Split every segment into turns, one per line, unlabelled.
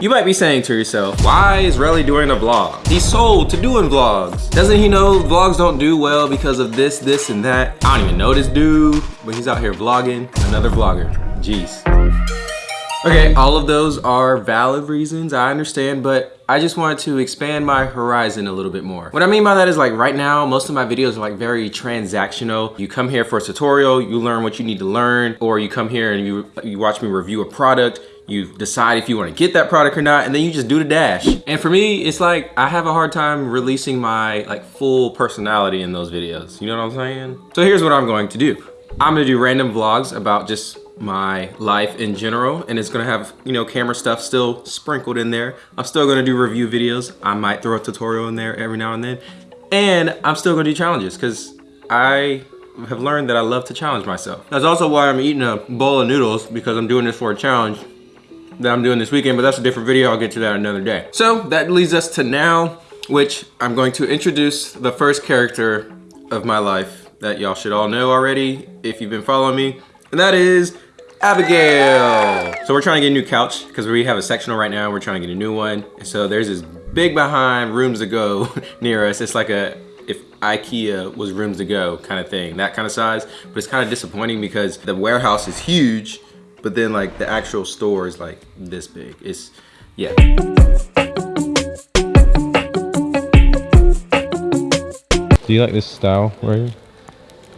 You might be saying to yourself, why is Relly doing a vlog? He's sold to doing vlogs. Doesn't he know vlogs don't do well because of this, this, and that? I don't even know this dude, but he's out here vlogging. Another vlogger. Jeez. Okay, all of those are valid reasons, I understand, but I just wanted to expand my horizon a little bit more. What I mean by that is like right now, most of my videos are like very transactional. You come here for a tutorial, you learn what you need to learn, or you come here and you, you watch me review a product, you decide if you want to get that product or not, and then you just do the dash. And for me, it's like, I have a hard time releasing my like full personality in those videos. You know what I'm saying? So here's what I'm going to do. I'm gonna do random vlogs about just my life in general and it's gonna have you know camera stuff still sprinkled in there i'm still gonna do review videos i might throw a tutorial in there every now and then and i'm still gonna do challenges because i have learned that i love to challenge myself that's also why i'm eating a bowl of noodles because i'm doing this for a challenge that i'm doing this weekend but that's a different video i'll get to that another day so that leads us to now which i'm going to introduce the first character of my life that y'all should all know already if you've been following me and that is Abigail. So we're trying to get a new couch because we have a sectional right now. We're trying to get a new one. So there's this big behind Rooms To Go near us. It's like a, if Ikea was Rooms To Go kind of thing, that kind of size. But it's kind of disappointing because the warehouse is huge, but then like the actual store is like this big. It's, yeah.
Do you like this style right here?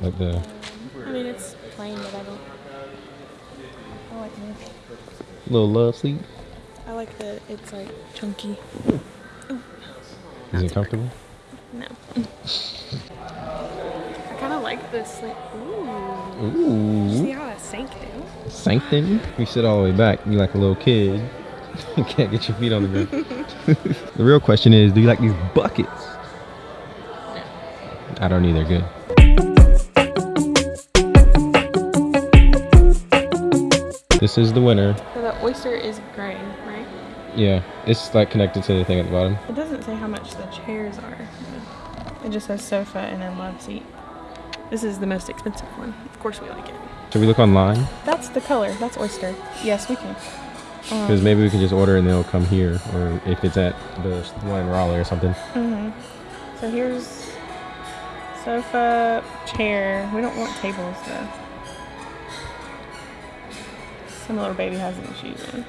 Like the Little love seat.
I don't. Oh I think it's a little lullaby. I like the, it's like chunky.
Ooh. Is it comfortable?
No. Like this, like, ooh.
Ooh.
See how that sank down?
Sank in? You sit all the way back, you like a little kid. you can't get your feet on the ground. the real question is, do you like these buckets?
No.
I don't either, good. This is the winner So the
oyster is gray, right?
Yeah, it's like connected to the thing at the bottom.
It doesn't say how much the chairs are. It just says sofa and then love seat. This is the most expensive one. Of course we like it.
Should we look online?
That's the color. That's oyster. Yes, we can.
Because um, maybe we can just order and they'll come here, or if it's at the one in Raleigh or something.
Mm hmm So here's sofa, chair. We don't want tables though. Some little baby has any shoes in.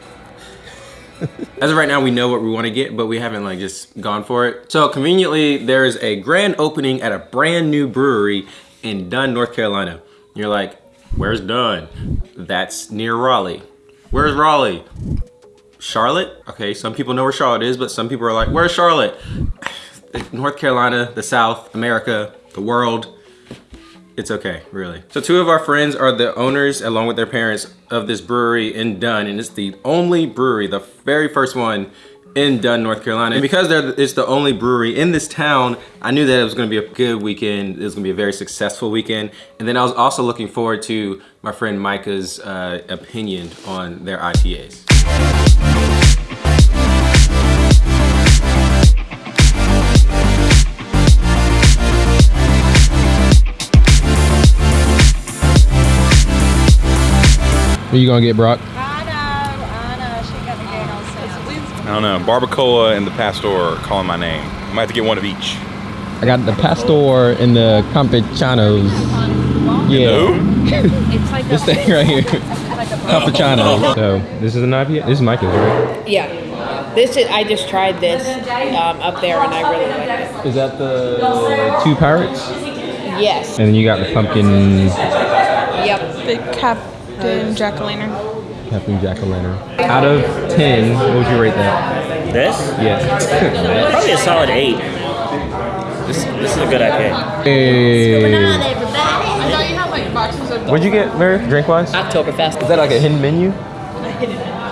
As of right now, we know what we want to get, but we haven't like just gone for it. So conveniently, there is a grand opening at a brand new brewery in Dunn, North Carolina. You're like, where's Dunn? That's near Raleigh. Where's Raleigh? Charlotte? Okay, some people know where Charlotte is, but some people are like, where's Charlotte? North Carolina, the South, America, the world it's okay, really. So two of our friends are the owners, along with their parents, of this brewery in Dunn, and it's the only brewery, the very first one in Dunn, North Carolina. And because it's the only brewery in this town, I knew that it was gonna be a good weekend. It was gonna be a very successful weekend. And then I was also looking forward to my friend Micah's uh, opinion on their IPAs.
Are you gonna get, Brock?
I don't know. Barbacoa and the Pastor are calling my name. I might have to get one of each.
I got the Pastor and the Campechanos. Yeah. it's like this thing right here. Campechano. So this is an IPA. This is Micah's, right?
Yeah. This is. I just tried this um, up there and I really like
it. Is that the two pirates?
Yes.
And then you got the pumpkin.
Yep.
The cap Captain Jack-o'-lantern.
Captain Jack-o'-lantern. Out of 10, what would you rate that?
This?
Yeah.
Probably a solid 8. This, this is a good IPA.
Hey. What'd you get, Mary, drink-wise?
Oktoberfest.
Is that like a hidden menu?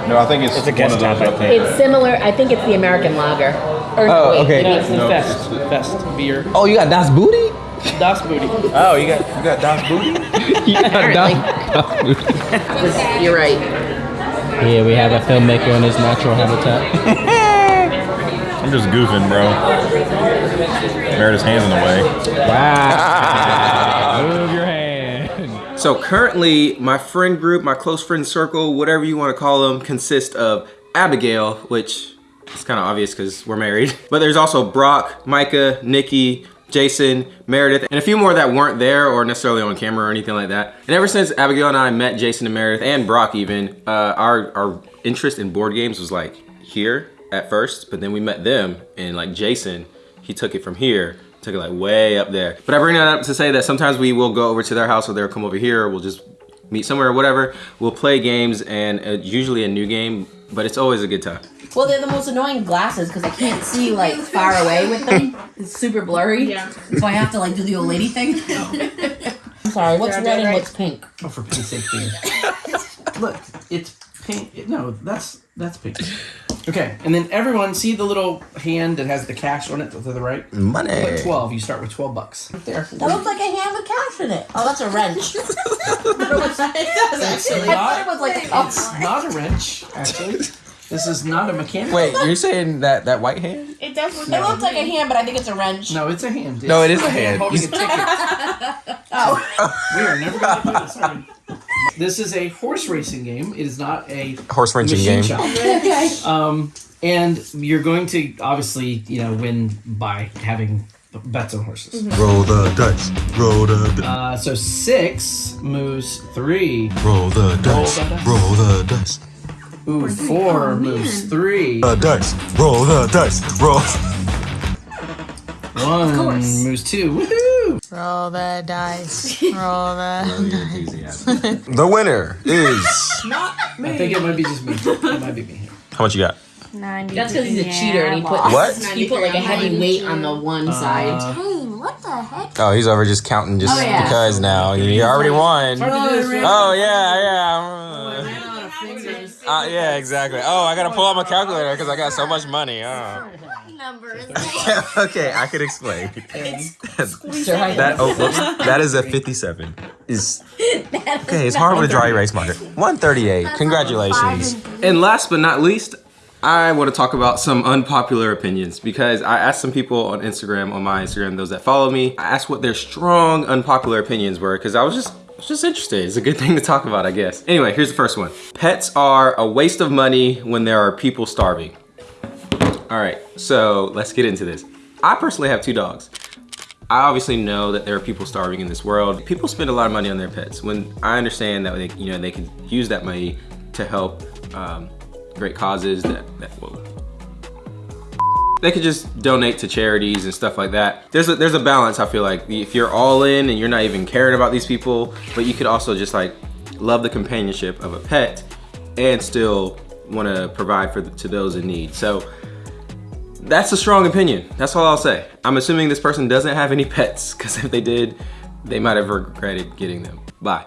No, I think it's,
it's a guest tap, I
think. It's similar. I think it's the American lager.
Or, oh, wait, okay.
No, it's the no. Fest. Fest beer.
Oh, you got Das Booty?
Das Booty.
Oh, you got you got Das Booty?
you got Das, das
Booty. You're right.
Yeah, we have a filmmaker in his natural habitat.
I'm just goofing, bro. Meredith's hands in the way.
Wow. Move your hand.
So currently, my friend group, my close friend circle, whatever you want to call them, consists of Abigail, which is kind of obvious because we're married. But there's also Brock, Micah, Nikki, Jason, Meredith, and a few more that weren't there or necessarily on camera or anything like that. And ever since Abigail and I met Jason and Meredith and Brock even, uh, our, our interest in board games was like here at first, but then we met them and like Jason, he took it from here, took it like way up there. But I bring that up to say that sometimes we will go over to their house or they'll come over here or we'll just meet somewhere or whatever. We'll play games and uh, usually a new game, but it's always a good time.
Well, they're the most annoying glasses because I can't see like far away with them. It's super blurry.
Yeah.
So I have to like do the old lady thing. I'm sorry. What's
They're
red and what's pink?
Oh, for pink's sake, Peter. Look, it's pink. No, that's that's pink. Okay, and then everyone see the little hand that has the cash on it to the right. Put
Money.
twelve. You start with twelve bucks. Right there.
That looks like a hand with cash in it. Oh, that's a wrench. it does actually. I thought it was like a
It's not a wrench, actually. This is not a mechanic.
Wait, you're saying that that white hand?
It does look
It looks like a hand, but I think it's a wrench.
No, it's a hand.
No, it is a hand.
holding a ticket.
Oh.
We are never going to do this. Sorry. This is a horse racing game. It is not a
Horse wrenching game.
okay.
Um, and you're going to obviously, you know, win by having bets on horses.
Roll the dice. Roll the dice.
Uh, so six moves three.
Roll the dice.
the dice.
Roll the dice.
Ooh, four moves three.
The dice. Roll the dice. Roll.
One moves two. Woohoo!
Roll the dice. Roll the. dice.
The winner is. Not. me.
I think it might be just me. It might be me.
How much you got?
90.
That's because he's a cheater and he put
What?
he put like a heavy weight on the one side.
Uh, hey, what the heck?
Oh, he's over just counting just
Oh, yeah.
because now. You already won.
Hard to do this, right?
Oh, yeah, yeah. Uh, yeah, exactly. Oh, I gotta pull out my calculator because I got so much money. Oh.
Number is
okay, I can explain. That oh, whoops, that is a 57. Is okay. It's hard with a dry erase marker. 138. Congratulations. And last but not least, I want to talk about some unpopular opinions because I asked some people on Instagram, on my Instagram, those that follow me, I asked what their strong unpopular opinions were because I was just I was just interesting. It's a good thing to talk about, I guess. Anyway, here's the first one. Pets are a waste of money when there are people starving. All right, so let's get into this. I personally have two dogs. I obviously know that there are people starving in this world. People spend a lot of money on their pets. When I understand that they, you know, they can use that money to help um, great causes that, that whoa. They could just donate to charities and stuff like that. There's a, there's a balance, I feel like. If you're all in and you're not even caring about these people, but you could also just like love the companionship of a pet and still want to provide for to those in need. So that's a strong opinion. That's all I'll say. I'm assuming this person doesn't have any pets because if they did, they might have regretted getting them. Bye.